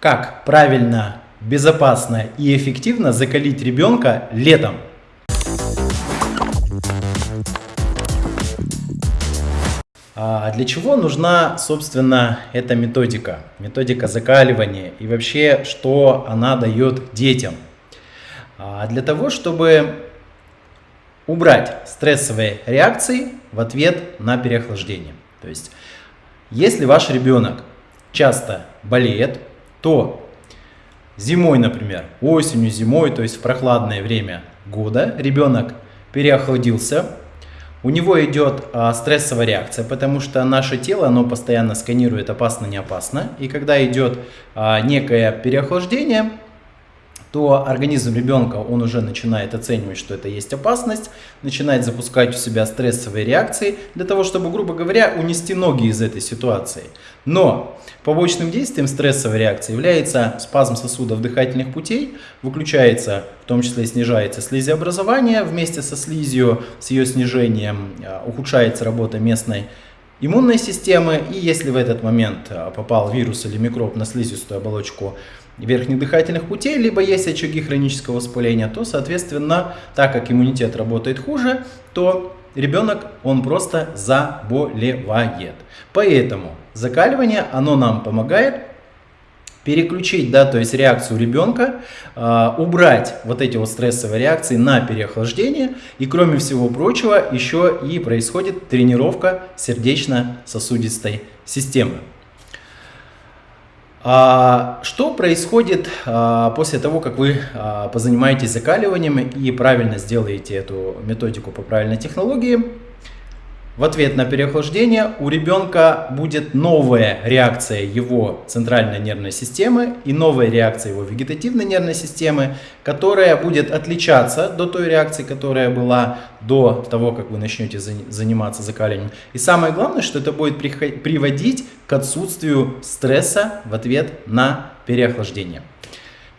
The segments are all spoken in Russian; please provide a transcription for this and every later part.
Как правильно, безопасно и эффективно закалить ребенка летом? А для чего нужна, собственно, эта методика? Методика закаливания и вообще, что она дает детям? А для того, чтобы убрать стрессовые реакции в ответ на переохлаждение. То есть, если ваш ребенок часто болеет, то зимой, например, осенью, зимой, то есть в прохладное время года, ребенок переохладился, у него идет а, стрессовая реакция, потому что наше тело, оно постоянно сканирует опасно, не опасно. И когда идет а, некое переохлаждение, то организм ребенка, он уже начинает оценивать, что это есть опасность, начинает запускать у себя стрессовые реакции для того, чтобы, грубо говоря, унести ноги из этой ситуации. Но побочным действием стрессовой реакции является спазм сосудов дыхательных путей, выключается, в том числе снижается слизеобразование, вместе со слизью, с ее снижением а, ухудшается работа местной иммунной системы, и если в этот момент а, попал вирус или микроб на слизистую оболочку верхних дыхательных путей, либо есть очаги хронического воспаления, то, соответственно, так как иммунитет работает хуже, то ребенок, он просто заболевает. Поэтому закаливание, оно нам помогает переключить, да, то есть реакцию ребенка, э, убрать вот эти вот стрессовые реакции на переохлаждение. И кроме всего прочего, еще и происходит тренировка сердечно-сосудистой системы. А, что происходит а, после того, как вы а, позанимаетесь закаливанием и правильно сделаете эту методику по правильной технологии? В ответ на переохлаждение у ребенка будет новая реакция его центральной нервной системы и новая реакция его вегетативной нервной системы, которая будет отличаться до той реакции, которая была до того, как вы начнете заниматься закаливанием. И самое главное, что это будет приводить к отсутствию стресса в ответ на переохлаждение.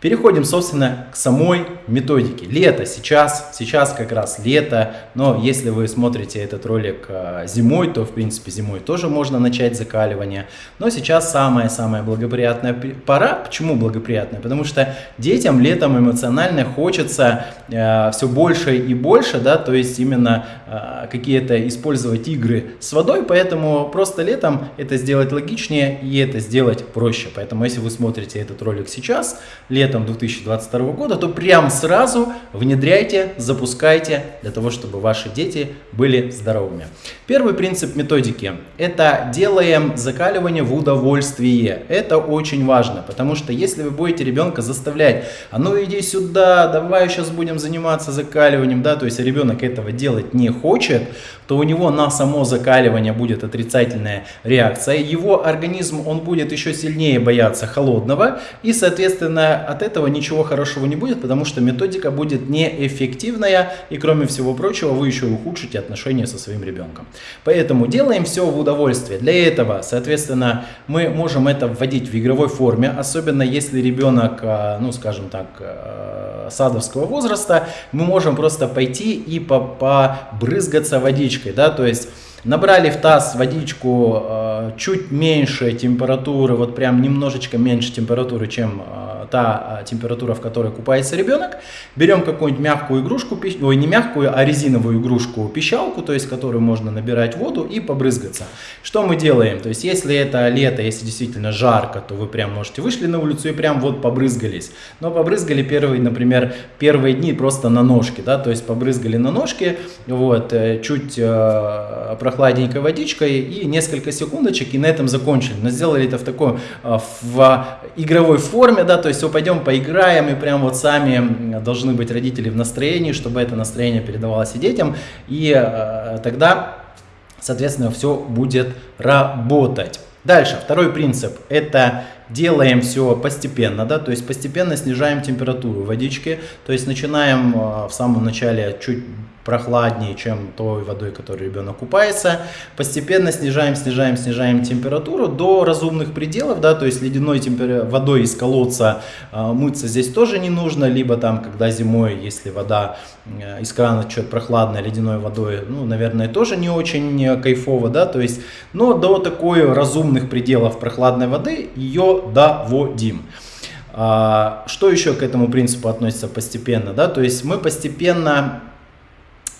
Переходим, собственно, к самой методике. Лето сейчас, сейчас как раз лето, но если вы смотрите этот ролик а, зимой, то, в принципе, зимой тоже можно начать закаливание. Но сейчас самая-самая благоприятная пора. Почему благоприятная? Потому что детям летом эмоционально хочется э, все больше и больше, да, то есть именно э, какие-то использовать игры с водой, поэтому просто летом это сделать логичнее и это сделать проще. Поэтому, если вы смотрите этот ролик сейчас, летом, летом 2022 года, то прям сразу внедряйте, запускайте для того, чтобы ваши дети были здоровыми. Первый принцип методики – это делаем закаливание в удовольствие. Это очень важно, потому что если вы будете ребенка заставлять, а ну иди сюда, давай сейчас будем заниматься закаливанием, да, то есть ребенок этого делать не хочет, то у него на само закаливание будет отрицательная реакция. Его организм, он будет еще сильнее бояться холодного и, соответственно, от этого ничего хорошего не будет, потому что методика будет неэффективная, и кроме всего прочего, вы еще ухудшите отношения со своим ребенком. Поэтому делаем все в удовольствие. Для этого, соответственно, мы можем это вводить в игровой форме, особенно если ребенок, а, ну, скажем так, а, садовского возраста, мы можем просто пойти и побрызгаться водичкой, да, то есть Набрали в таз водичку э, чуть меньше температуры, вот прям немножечко меньше температуры, чем э, та э, температура, в которой купается ребенок. Берем какую-нибудь мягкую игрушку, ой, не мягкую, а резиновую игрушку, пищалку, то есть которую можно набирать воду и побрызгаться. Что мы делаем? То есть если это лето, если действительно жарко, то вы прям можете вышли на улицу и прям вот побрызгались. Но побрызгали первые, например, первые дни просто на ножки, да, то есть побрызгали на ножки, вот, э, чуть э, прохладненькой водичкой и несколько секундочек, и на этом закончили. Но сделали это в такой, а, в игровой форме, да, то есть, пойдем поиграем, и прям вот сами должны быть родители в настроении, чтобы это настроение передавалось и детям, и э, тогда, соответственно, все будет работать. Дальше, второй принцип, это делаем все постепенно, да, то есть постепенно снижаем температуру водички, то есть начинаем в самом начале чуть прохладнее, чем той водой, которой ребенок купается. Постепенно снижаем, снижаем, снижаем температуру до разумных пределов, да, то есть ледяной темпер... водой из колодца э, мыться здесь тоже не нужно, либо там, когда зимой, если вода э, из крана что-то прохладная, ледяной водой, ну, наверное, тоже не очень кайфово, да, то есть, но до такой разумных пределов прохладной воды ее доводим. А, что еще к этому принципу относится постепенно? Да? То есть мы постепенно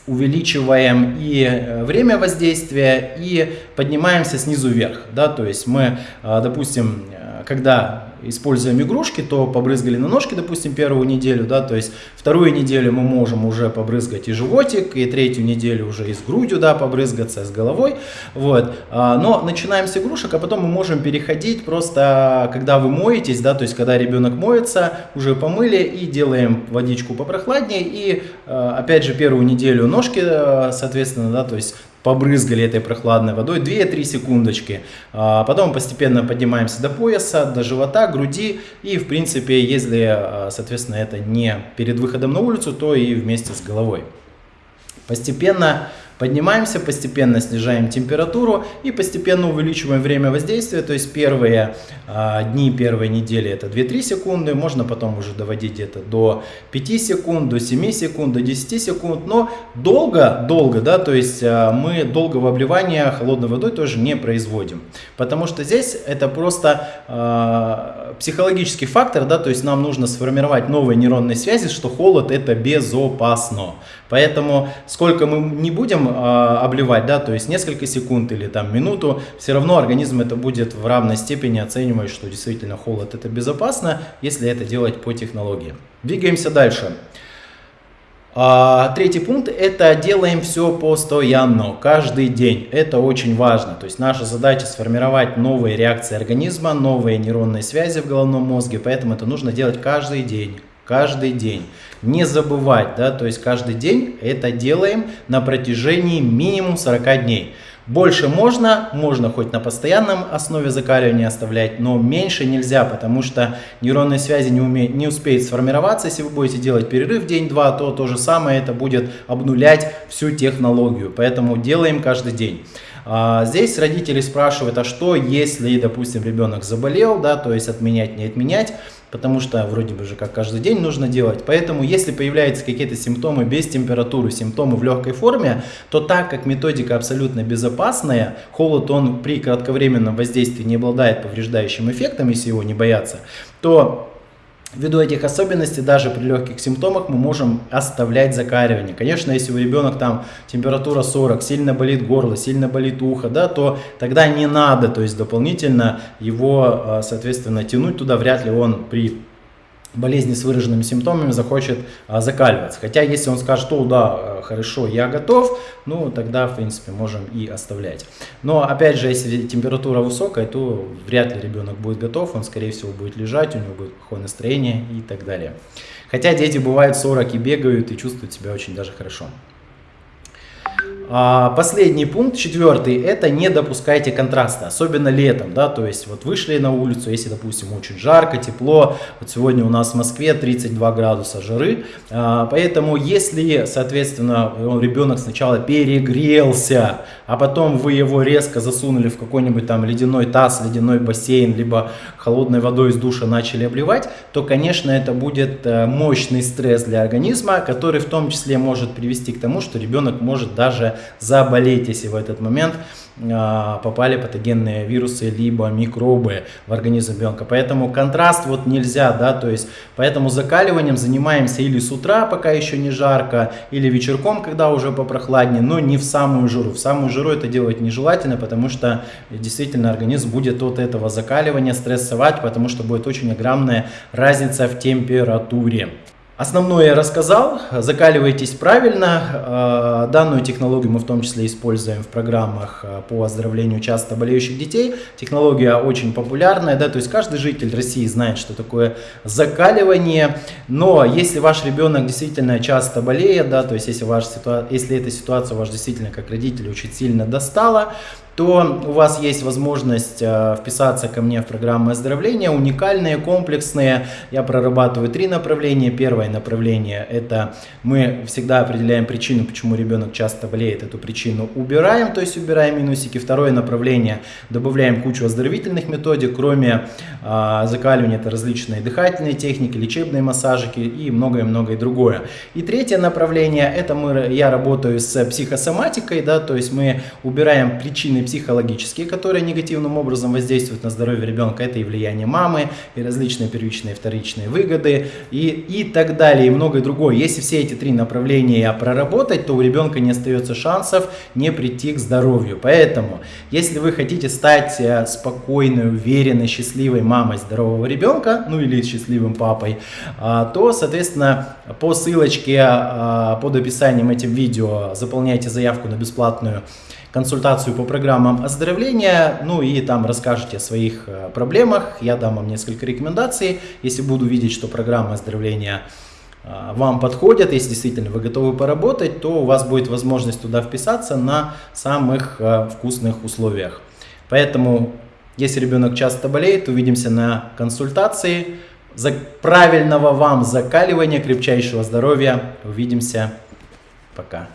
увеличиваем и э, время воздействия, и поднимаемся снизу вверх. Да? То есть мы, а, допустим, э, когда используем игрушки, то побрызгали на ножки, допустим, первую неделю, да, то есть вторую неделю мы можем уже побрызгать и животик, и третью неделю уже и с грудью, да, побрызгаться, с головой, вот, а, но начинаем с игрушек, а потом мы можем переходить просто, когда вы моетесь, да, то есть когда ребенок моется, уже помыли и делаем водичку попрохладнее, и а, опять же первую неделю ножки, э, соответственно, да, то есть побрызгали этой прохладной водой 2-3 секундочки. А потом постепенно поднимаемся до пояса, до живота, груди. И в принципе, если, а, соответственно, это не перед выходом на улицу, то и вместе с головой. Постепенно Поднимаемся, постепенно снижаем температуру и постепенно увеличиваем время воздействия. То есть первые а, дни, первые недели это 2-3 секунды. Можно потом уже доводить где-то до 5 секунд, до 7 секунд, до 10 секунд. Но долго, долго, да, то есть а, мы долгого обливания холодной водой тоже не производим. Потому что здесь это просто а, психологический фактор, да, то есть нам нужно сформировать новые нейронные связи, что холод это безопасно. Поэтому сколько мы не будем э, обливать, да, то есть несколько секунд или там минуту, все равно организм это будет в равной степени оценивать, что действительно холод это безопасно, если это делать по технологии. Двигаемся дальше. А, третий пункт – это делаем все постоянно, каждый день. Это очень важно. То есть наша задача сформировать новые реакции организма, новые нейронные связи в головном мозге, поэтому это нужно делать каждый день. Каждый день. Не забывать, да, то есть каждый день это делаем на протяжении минимум 40 дней. Больше можно, можно хоть на постоянном основе закаливания оставлять, но меньше нельзя, потому что нейронные связи не, уме, не успеют сформироваться. Если вы будете делать перерыв день-два, то то же самое это будет обнулять всю технологию. Поэтому делаем каждый день. А, здесь родители спрашивают, а что если, допустим, ребенок заболел, да, то есть отменять, не отменять потому что вроде бы же как каждый день нужно делать. Поэтому если появляются какие-то симптомы без температуры, симптомы в легкой форме, то так как методика абсолютно безопасная, холод он при кратковременном воздействии не обладает повреждающим эффектом, если его не бояться, то Ввиду этих особенностей, даже при легких симптомах мы можем оставлять закаривание. Конечно, если у ребенка там температура 40, сильно болит горло, сильно болит ухо, да, то тогда не надо, то есть дополнительно его, а, соответственно, тянуть туда, вряд ли он при болезни с выраженными симптомами захочет а, закаливаться. Хотя если он скажет, что да, э, хорошо, я готов, ну тогда в принципе можем и оставлять. Но опять же, если температура высокая, то вряд ли ребенок будет готов, он скорее всего будет лежать, у него будет плохое настроение и так далее. Хотя дети бывают 40 и бегают и чувствуют себя очень даже хорошо. А, последний пункт, четвертый, это не допускайте контраста, особенно летом, да, то есть вот вышли на улицу, если, допустим, очень жарко, тепло, вот сегодня у нас в Москве 32 градуса жары, а, поэтому если, соответственно, ребенок сначала перегрелся, а потом вы его резко засунули в какой-нибудь там ледяной таз, ледяной бассейн, либо холодной водой из душа начали обливать, то, конечно, это будет э, мощный стресс для организма, который в том числе может привести к тому, что ребенок может даже заболеть, если в этот момент а, попали патогенные вирусы либо микробы в организм ребенка. Поэтому контраст вот нельзя, да, то есть поэтому закаливанием занимаемся или с утра, пока еще не жарко, или вечерком, когда уже попрохладнее, но не в самую жару. В самую жару это делать нежелательно, потому что действительно организм будет от этого закаливания стрессовать, потому что будет очень огромная разница в температуре. Основное я рассказал, закаливайтесь правильно. Э, данную технологию мы в том числе используем в программах э, по оздоровлению часто болеющих детей. Технология очень популярная, да, то есть каждый житель России знает, что такое закаливание. Но если ваш ребенок действительно часто болеет, да, то есть если, ваша ситуа... если эта ситуация вас действительно как родитель очень сильно достала, то у вас есть возможность э, вписаться ко мне в программы оздоровления, уникальные, комплексные. Я прорабатываю три направления. Первое направление – это мы всегда определяем причину, почему ребенок часто болеет, эту причину убираем, то есть убираем минусики. Второе направление – добавляем кучу оздоровительных методик, кроме э, закаливания, это различные дыхательные техники, лечебные массажики и многое-многое другое. И третье направление – это мы, я работаю с психосоматикой, да, то есть мы убираем причины различные психологические, которые негативным образом воздействуют на здоровье ребенка. Это и влияние мамы, и различные первичные и вторичные выгоды, и, и так далее, и многое другое. Если все эти три направления проработать, то у ребенка не остается шансов не прийти к здоровью. Поэтому, если вы хотите стать э, спокойной, уверенной, счастливой мамой здорового ребенка, ну или счастливым папой, а, то, соответственно, по ссылочке а, под описанием этим видео заполняйте заявку на бесплатную консультацию по программам оздоровления, ну и там расскажете о своих э, проблемах, я дам вам несколько рекомендаций, если буду видеть, что программа оздоровления э, вам подходят, если действительно вы готовы поработать, то у вас будет возможность туда вписаться на самых э, вкусных условиях. Поэтому, если ребенок часто болеет, увидимся на консультации. За правильного вам закаливания, крепчайшего здоровья. Увидимся. Пока.